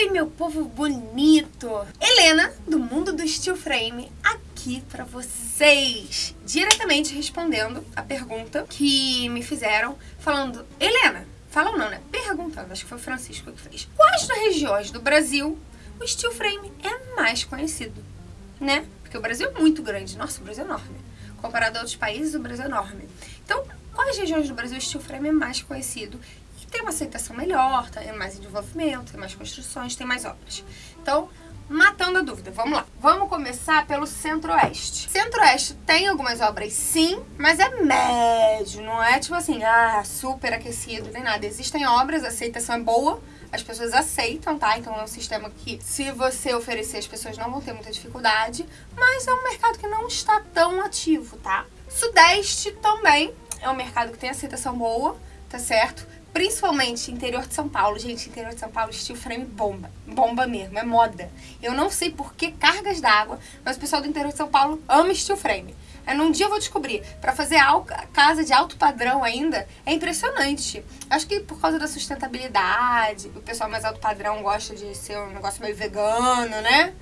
Oi, meu povo bonito! Helena, do mundo do Steel Frame, aqui pra vocês, diretamente respondendo a pergunta que me fizeram, falando, Helena, falam não, né? Perguntando, acho que foi o Francisco que fez. Quais das regiões do Brasil o Steel Frame é mais conhecido? Né? Porque o Brasil é muito grande, nossa, o Brasil é enorme. Comparado a outros países, o Brasil é enorme. Então, quais regiões do Brasil o Steel Frame é mais conhecido? Tem uma aceitação melhor, tem mais desenvolvimento, tem mais construções, tem mais obras. Então, matando a dúvida, vamos lá. Vamos começar pelo Centro-Oeste. Centro-Oeste tem algumas obras sim, mas é médio, não é tipo assim, ah, super aquecido, nem nada. Existem obras, a aceitação é boa, as pessoas aceitam, tá? Então é um sistema que, se você oferecer, as pessoas não vão ter muita dificuldade, mas é um mercado que não está tão ativo, tá? Sudeste também é um mercado que tem aceitação boa, tá certo? Principalmente interior de São Paulo. Gente, interior de São Paulo, steel frame bomba. Bomba mesmo, é moda. Eu não sei por que cargas d'água, mas o pessoal do interior de São Paulo ama steel frame. É, num dia eu vou descobrir. Pra fazer casa de alto padrão ainda, é impressionante. Acho que por causa da sustentabilidade, o pessoal mais alto padrão gosta de ser um negócio meio vegano, né?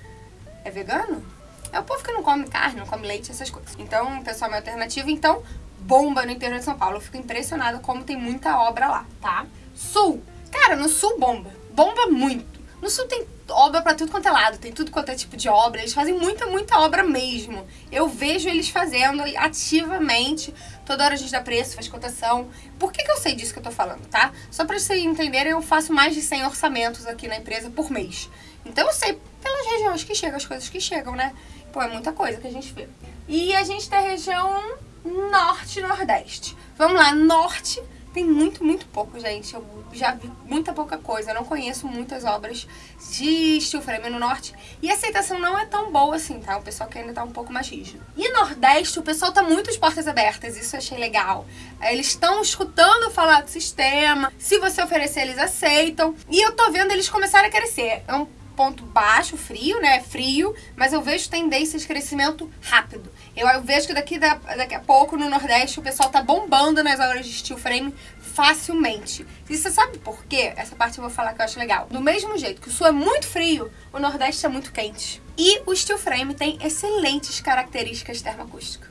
É vegano? É o povo que não come carne, não come leite, essas coisas. Então, o pessoal é alternativo. Então, bomba no interior de São Paulo. Eu fico impressionada como tem muita obra lá, tá? Sul. Cara, no sul bomba. Bomba muito. No sul tem obra pra tudo quanto é lado, tem tudo quanto é tipo de obra. Eles fazem muita, muita obra mesmo. Eu vejo eles fazendo ativamente. Toda hora a gente dá preço, faz cotação. Por que, que eu sei disso que eu tô falando, tá? Só pra vocês entenderem, eu faço mais de 100 orçamentos aqui na empresa por mês. Então eu sei pelas regiões que chegam, as coisas que chegam, né? Pô, é muita coisa que a gente vê. E a gente tem a região norte e nordeste. Vamos lá, norte tem muito, muito pouco, gente. Eu já vi muita pouca coisa. Eu não conheço muitas obras de steel frame no norte. E a aceitação não é tão boa assim, tá? O pessoal que ainda tá um pouco mais rígido. E nordeste, o pessoal tá muito de portas abertas. Isso eu achei legal. Eles estão escutando falar do sistema. Se você oferecer, eles aceitam. E eu tô vendo eles começarem a crescer. É um ponto baixo, frio, né? Frio, mas eu vejo tendência de crescimento rápido. Eu, vejo que daqui, da, daqui a pouco no Nordeste o pessoal tá bombando nas obras de steel frame facilmente. E você sabe por quê? Essa parte eu vou falar que eu acho legal. Do mesmo jeito que o Sul é muito frio, o Nordeste é muito quente. E o steel frame tem excelentes características termoacústicas.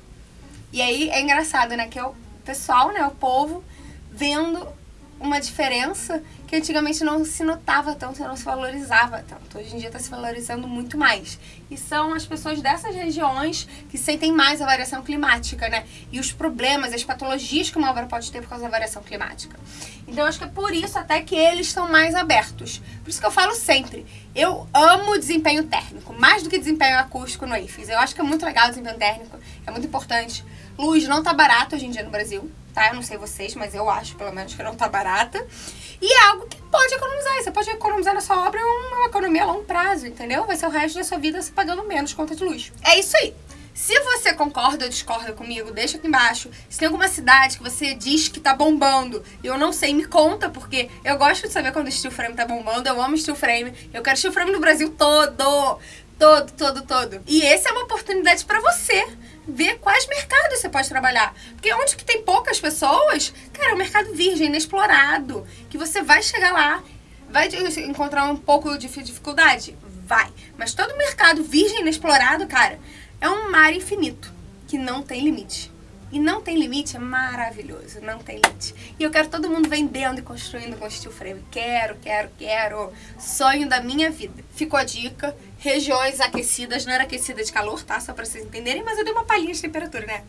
E aí é engraçado, né? Que é o pessoal, né? O povo vendo uma diferença que antigamente não se notava tanto, não se valorizava tanto. Hoje em dia está se valorizando muito mais. E são as pessoas dessas regiões que sentem mais a variação climática, né? E os problemas, as patologias que uma obra pode ter por causa da variação climática. Então acho que é por isso até que eles estão mais abertos. Por isso que eu falo sempre, eu amo desempenho térmico, mais do que desempenho acústico no IFES. Eu acho que é muito legal o desempenho térmico, é muito importante. Luz não tá barato hoje em dia no Brasil, tá? Eu não sei vocês, mas eu acho pelo menos que não tá barata. E é algo que pode economizar. Você pode economizar na sua obra uma economia a longo prazo, entendeu? Vai ser o resto da sua vida se pagando menos conta de luz. É isso aí. Se você concorda ou discorda comigo, deixa aqui embaixo. Se tem alguma cidade que você diz que tá bombando e eu não sei, me conta, porque eu gosto de saber quando o steel frame tá bombando. Eu amo steel frame. Eu quero steel frame no Brasil todo. Todo, todo, todo. E essa é uma oportunidade para você ver quais mercados você pode trabalhar. Porque onde que tem poucas pessoas, cara, é um mercado virgem, inexplorado. Que você vai chegar lá, vai encontrar um pouco de dificuldade? Vai. Mas todo mercado virgem, inexplorado, cara, é um mar infinito, que não tem limite. E não tem limite é maravilhoso, não tem limite. E eu quero todo mundo vendendo e construindo com steel frame. Quero, quero, quero. Sonho da minha vida. Ficou a dica. Regiões aquecidas, não era aquecida de calor, tá? Só pra vocês entenderem, mas eu dei uma palhinha de temperatura, né?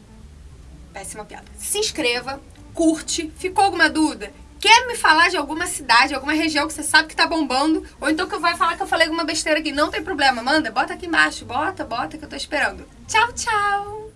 Péssima piada. Se inscreva, curte. Ficou alguma dúvida? Quer me falar de alguma cidade, alguma região que você sabe que tá bombando? Ou então que eu vou falar que eu falei alguma besteira aqui? Não tem problema, manda, bota aqui embaixo. Bota, bota que eu tô esperando. Tchau, tchau!